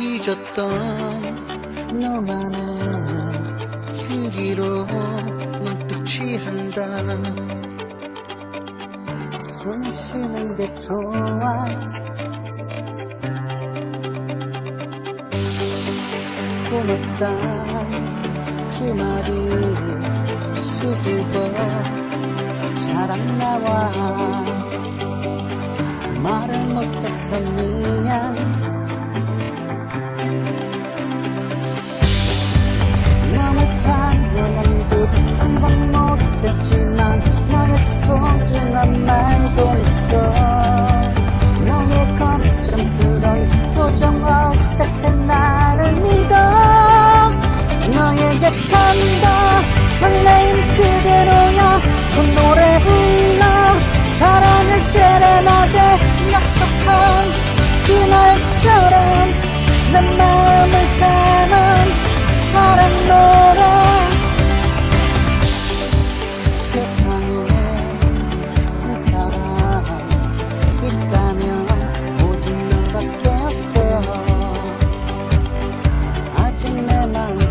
잊었던 너만의 향기로 문득 취한다. 숨 쉬는 게 좋아. 고맙다. 그 말이 수줍어 자랑 나와 말을 못해서 미안. 생각 못했지만 너의 소중함 알고 있어. 너의 걱정스런 표정 어색해 나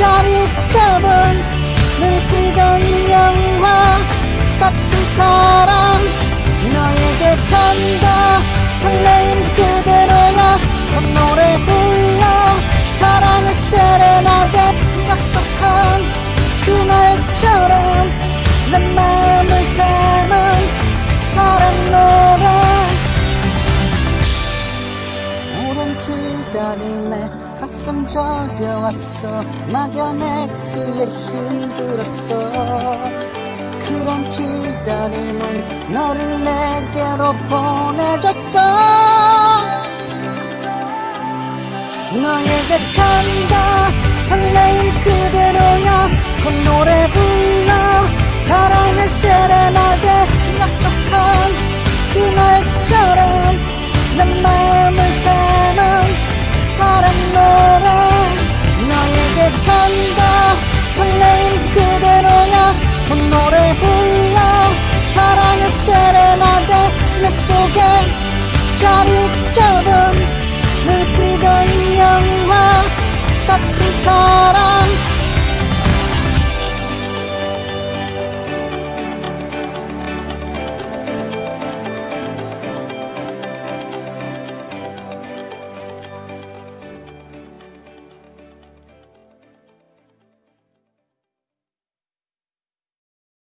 짜릿함은 느끼던 영화 같은 사 기다림에 가슴 저려왔어. 막연해 그게 힘들었어. 그런 기다림은 너를 내게로 보내줬어. 너에게 간